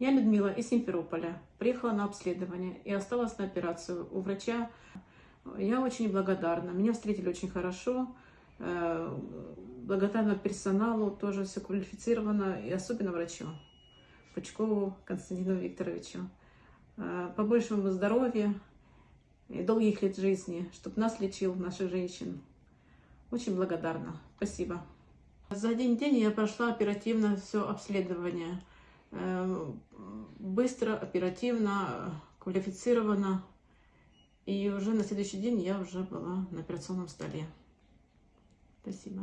Я Людмила из Симферополя. Приехала на обследование и осталась на операцию у врача. Я очень благодарна. Меня встретили очень хорошо. Э, Благодарна персоналу, тоже все квалифицировано, и особенно врачу. Пучкову Константину Викторовичу. Э, Побольше ему здоровья и долгих лет жизни, чтобы нас лечил, наших женщин. Очень благодарна. Спасибо. За один день я прошла оперативно все обследование. Э, Быстро, оперативно, квалифицированно. И уже на следующий день я уже была на операционном столе. Спасибо.